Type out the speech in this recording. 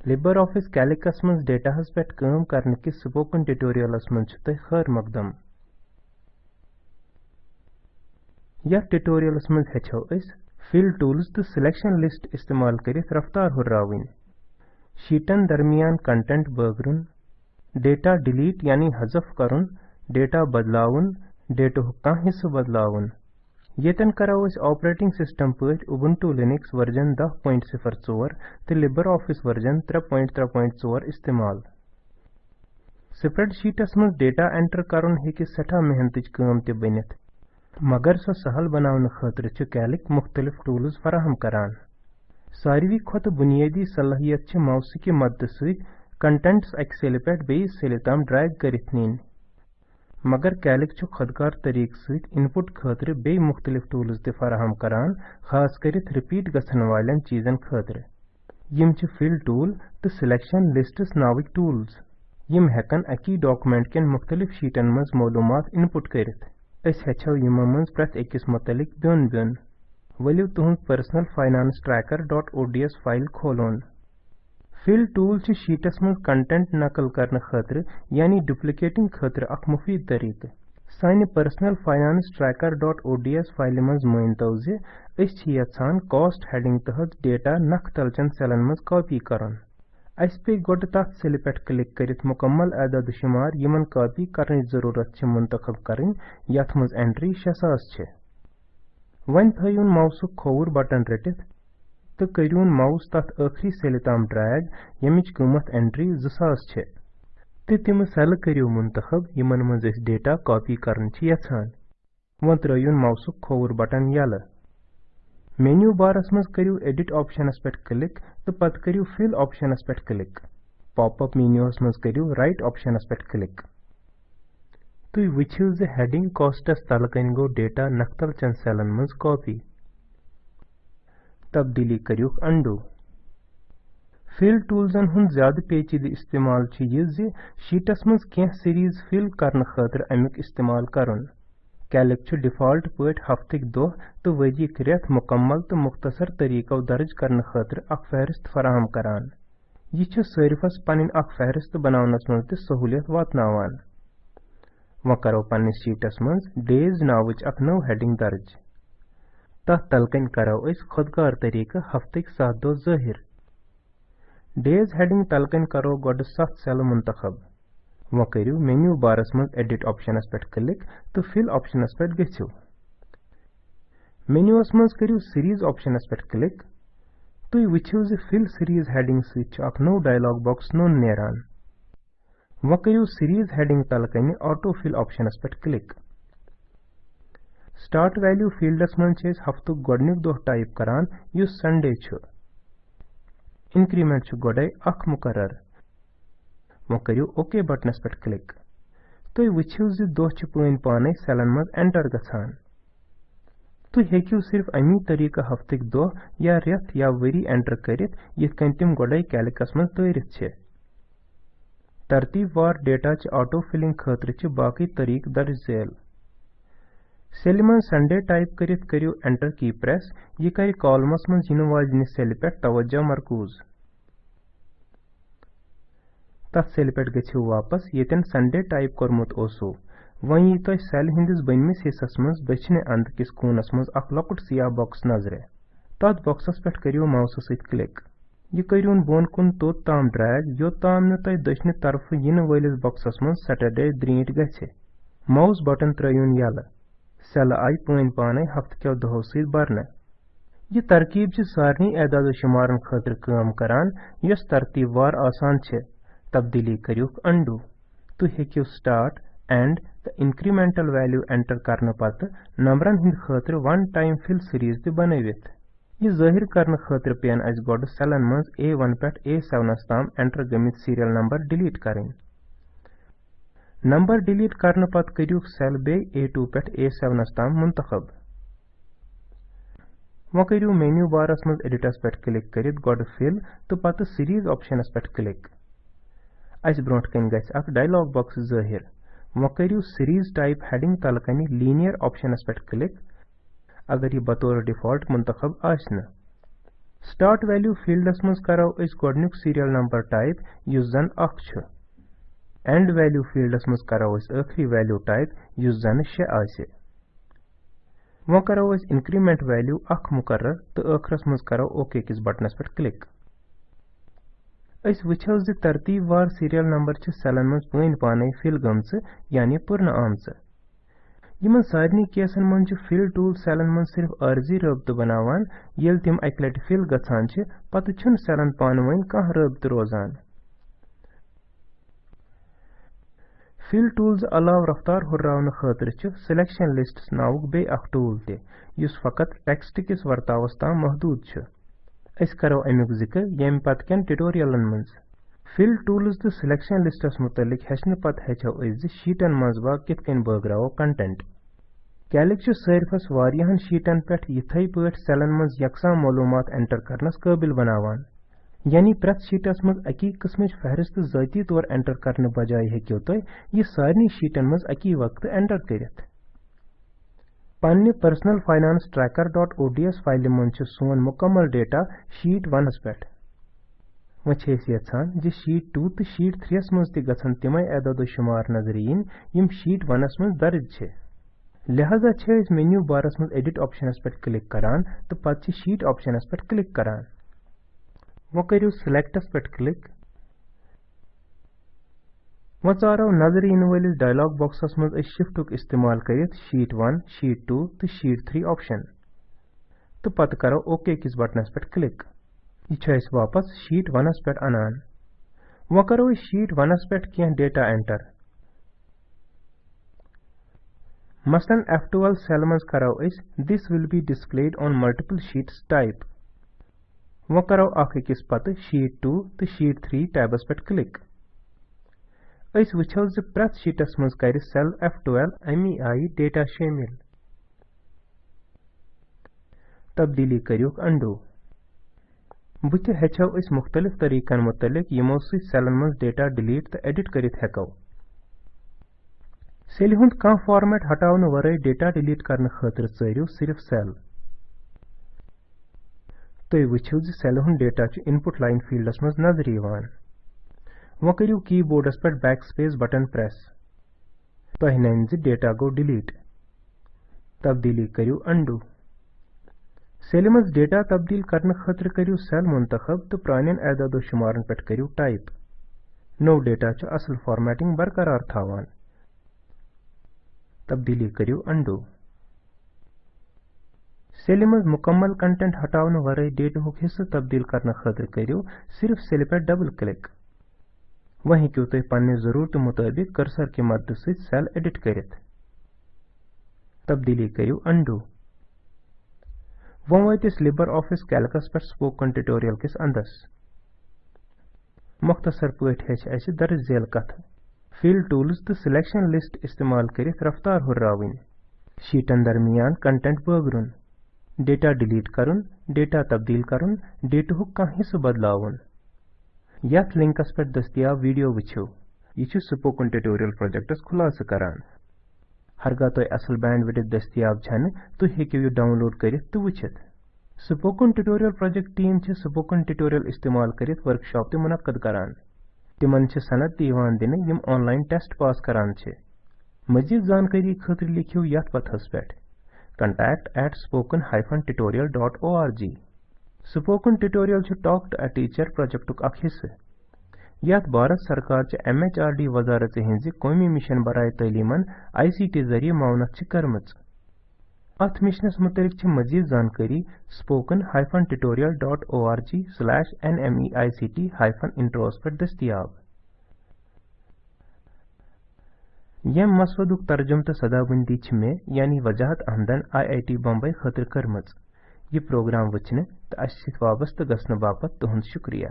Libre office कैलिकस डेटाहस पे कम करने कि स्पोकन ट्यूटोरियलस मज खैर मकदम यथ ट्यूटोरियलस मज हेचो फिल टूल्स तो सिलेक्शन लिस्ट इस्तेमाल करित रफ्तार हुर्रावन शीटन दरमियान कंटेंट बगरुन डेटा डिलीट यानी हजफ करुन डेटा बदलावन डेटो कह हिस्सु बदलावन येतन करो ऑपरेटिंग सिस्टम पट उबुंटू लिनक्स वर्जन 10.04 तो लिबर ऑफ़िस वर्जन 3.3.4 इस्तेमाल। स्प्रेडशीटस मज डेटा एंटर करन हेकि सठा मेहनत काम त बनित मगर सो सहल बनावन खतर कैलिक मुख्तलिफ़ टूल्स फराहम करान। सारवी खत बुनियादी सलाहियत छ माउस की मदद सहित कंटेंट्स अक सेल पे बेस सेल तम ड्रैग करित नीन मगर कैलिक छु खुदकार तरीक सहित इनपुट खतर बे मुख्तलिफ़ टूल्स ते फराहम करान खास करित रिपीट गसन वालन चीजन खतर यम छु फिल टूल तो सिलेक्शन लिस्ट्स नाविक टूल्स यम हेकन अकी डॉक्यूमेंट केन मुख्तलिफ़ शीटन मज मालूमात इनपुट करित अस हेछो यम मज प्रत अकिस मुतलिक ब्योन ब्योन वलियो तुहंद फ़ाइल फिल टूल शीटस मज कंटेंट नकल करने खतर, यानी डुप्लिकेटिंग खतर अख मुफीद तरीक। सानि personal finance tracker dot ODS file मज मानतो जे अस यछान कॉस्ट हेडिंग तहत डेटा नख तलचन सेलन मज कॉपी अस पे गोड तथ सेल पे क्लिक करित मुकम्मल आदाद शुमार, यमन कॉपी करने ज़रूरत मुंतखब मज एंट्री 6000 छ। वन थयुन माउसुक तो करियोन माउस तथ आखरी सेल तम ड्रैग यमिच कीमत एंट्री 2000 छे तो तिम सेल करियो मुंतखब मज डेटा कॉपी करन छ माउसुक खोवर बटन यल मेन्यू बारस मज करियो एडिट ऑप्शनस पे क्लिक तो पत करियो फिल ऑप्शनस पे क्लिक पॉप अप मेन्यूस मज करियो राइट ऑप्शनस पे क्लिक वुछियो जे हेडिंग कॉस्टस तलकन गो डेटा नख्तल चन सेलन मज कॉपी तब्दीली करियुक अंडू। फिल टूल्सन हुंद ज़्यादा पेचीद इस्तेमाल यह शीटस मज कह सीरीज़ फिल करने खतर अमुक इस्तेमाल करन। कैलिक डिफ़ॉल्ट पट हफ्तिक दोह तो वजिक रेत मुकम्मल तो मुख्तसर तरीको दर्ज करने खतर फहरिस्त फराहम करान। यह सारिफस पन फहरिस्त बनावनस मज सहूलियत वातनावान। व करो शीटस मज नावच अख नव हेडिंग दर्ज। तथ तलकन करो। खुदकार तरीके हफ्तिक सात दो ज़ाहिर। डेज़ हेडिंग तलकन करो गोड सत सेल मुंतखब। वो करियो मेन्यू बारस मज एडिट ऑप्शनस पे क्लिक तो फिल ऑप्शनस पे गछियो मेन्यूस मज करियो सीरीज़ ऑप्शनस पे क्लिक तुई वुछियो जे फिल सीरीज़ हेडिंग अख नो डायलॉग बॉक्स नो नेरान वो सीरीज़ हेडिंग तलकन ऑटो फिल ऑप्शनस पे क्लिक वैल्यू फील्डस मन हफ्तुक गोडनिक दोह टाइप करान युस संडे इंक्रीमेंट गोडे, अख मुकरर वो करियो ओके बटनस पे क्लिक। तुई वुछियो जि दोह पन पाने, सेलन मज एंटर गछान। तुई हेकियो सिर्फ़ अमी तरीका हफ्तिक दोह या रेत या वरी एंटर करित गोडे कैलिकस मज तैरित तरतीब वार डेटा च ऑटो फिलिंग खतर च बाकी तरीक दर्ज झेल सेल मन संडे टाइप करित करियो एंटर की प्रेस यह कर कॉलमस मन इन वाजन सेल पे तवज्जो मरकूज। तथ सेल पे गो वापस यन संडे टाइप कोर्मुत ओसो। वन यी तुम सेल हंदिस बनमिस हिस्सस मज दक्षिण अंद किस कूनस मज अख लकुट सियाह बॉक्स नज़र। तथ बॉक्सस पे करियो माउस सत क्लिक यह करियोन बोन कुन तोत ताम ड्रैग योताम न तुम दक्षिण तरफ़ इन वलिस बॉक्सस मज सैटरडे द्रीट गछ माउस बटन त्रयून यल सेल आई पन पाने हफ्त क्यो दहो सत बरने यह तरकीब सारे एदाद शुमारन खतर काम करान यस तरतीब वार आसान छे तब्दीली करियुक अंडू तु हेकियो स्टार्ट एंड तो इंक्रीमेंटल वैल्यू एंटर करने पत नंबरन हिंद खतर वन टाइम फिल सीरीज़ ते बनवित यह ज़ाहिर करने खतर पेन अस गोड सेलन मज A1 पे A7 ताम एंटर गमित सीरियल नंबर डिलीट करें डिलीट करने पत करियो सेल बे A2 पे A7 ताम मुंतखब वो करियो मेन्यू बारस मज एडिटस पे क्लिक करित गोड फिल तो पत सीरीज़ ऑप्शनस पे क्लिक अस ब्रोट कन अख डायलॉग बॉक्स ज़ाहिर वो करियो सीरीज़ टाइप हेडिंग तल कन लीनियर ऑप्शनस पे क्लिक अगर यह बतौर डिफ़ॉल्ट मुंतखब स्टार्ट वैल्यू फील्डस मज करो गोडनुक सीरियल नंबर टाइप युस जन अख एंड वैल्यू फील्डस मज करो वैल्यू टाइप युस जन शे वो करो इंक्रीमेंट वैल्यू अख मुकर्रर तो आखरस मज करो ओके किस बटनस पर क्लिक अस वुचो ज तरतीबवार सीरियल नंबर सेलन मज पन पाने फिल गमच यानी पुरन आमच यमन सारनी केसन मन फिल टूल सेलन मन सिर्फ़ अर्जी रबत बनावान येल तिम अक लट फिल गछान छ पत छुन सेलन पान वन कह रबत रोजान फिल टूल्स अलाव रफ्तार खतर छ सिलेक्शन लिस्ट नाउक बे अख टूल ते युस फकत टेक्स्ट किस वर्तावस ताम महदूद छ अस करो अमुक ज़िक्र यम पत कन ट्यूटोरियलन मंज फिल टूल्स तो सिलेक्शन लिस्टस मुतलिक हेचन पत हेचो अज शीटन मज बा कित कन बगरावो कंटेंट कैलिक सारफस पे पे यानी प्रत शीटस मज अकी किस्म फहरिस्त जाती तौर एंटर करने बजाय हेक्यो तुम यह सारे शीटन मज अकी वक्त एंटर करित। पन्ने personal finance tracker dot ODS file मज सोन मुकम्मल डेटा शीट वनस पे वह ज शीट टू तो शीट थ्रियस मज तन तमै एदद शुमार नज़र इन यम शीट वनस मज दर्ज लिहाजा मेन्यू बारस मज एडिट ऑप्शनस पे क्लिक करान तो पत शीट ऑप्शनस पे वो करू सिलेक्टस पे क्लिक वो चारो नज़र इन वलिस डायलॉग बॉक्सस मज शिफ्टुक इस्तेमाल कर शीट वन शीट टू तो शीट थ्री ऑप्शन तो पत करो ओके किस बटनस पे क्लिक यह वापस शीट वनस पे अनान वो करो शीट वनस पे कह डेटा एंटर मसलन F12 सेल मज करो this will be displayed on multiple sheets type वो करो अकिस पत शीट 2 तो शीट 3 टैबस पे क्लिक प्रत शीटस मज कर सेल F12 अमी आई डेटा शामिल तब्दीली करियो अंडू बुत हेचो मुख्तलिफ़ तरीकन मुतलिक यमो सेलन मज डेटा डिलीट तो एडिट हेको सेल हुंद कह फॉर्मेट हटावन वरै डेटा तुम वुचो सेल हुंद डेटा इनपुट लाइन फील्डस मज नज़र वो करियो कीबोर्डस पे बैक स्पेस बटन प्रेस तह डेटा गो डिलीट तब्दीली करियो अंडू सेल मज डेटा तब्दील खतर करियो सेल मुंतखब तो प्रानियन एदाद शुमारन पे करियो टाइप नो डेटा असल फॉर्मेटिंग बरकरार थावान तब्दीली करियो अंडू सेल मज मुकम्मल कंटेंट हटावन वर डेटा हुक हिस्सा तब्दील करने खतर करियो सिर्फ़ सेल पे डबल क्लिक वह हेकू तुम पन्ने ज़रूरत मुताबिक कर्सर की मदद से सेल एडिट करित तब्दीली करियो अंडू वो वत लिबर ऑफ़िस कैलकस पे स्पोकन ट्यूटोरियल किस अंदस मुख्तसर पट हेच दर्ज झेल कथ फिल टूल्स तो सिलेक्शन लिस्ट इस्तेमाल कर रफ्तार हुर्रावन शीटन दरमियान कंटेंट बगरुन। डेटा डिलीट करुन, डेटा तब्दील करुन डेटुक कह हिस्स बदलावन। यथ लिंकस पे दस्तियाब वीडियो वुचो यह स्पोकन ट्यूटोरियल प्रोजेक्टस खुलास करान। हरगा तुम असल बैंड विडित दस्तियाब छन तुम हेकु यह डाउनलोड कर तो spoken tutorial project team spoken tutorial इस्तेमाल कर वर्कशॉप ते मुनद करान। तिमन सनद दिन दिन यम ऑनलाइन टेस्ट पास करान मजीद जानकारी खतर लिखियो यथ पथस पे contact at spoken tutorial.org spoken tutorial talk to a teacher project अख हिस्से यथ भारत सरकार एम एच आर डी वजारत हिंज कौमी मिशन बरए तलीमन आई सी टी ज़रिए मावनत कर्मच. अथ मिशनस मुतलिक मजीद जानकारी spoken hyphen tutorial dot O R G slash N M E I C T hyphen intros पर दस्तियाब. यम मसवदुक तर्जुम तो सदाबंदी मे, यानी वजाहत अहमदन आई आई टी बम्बई खतर कर्म यह प्रोग्राम वचने तो अस वाबस्त गसन बापत तुहद शुक्रिया।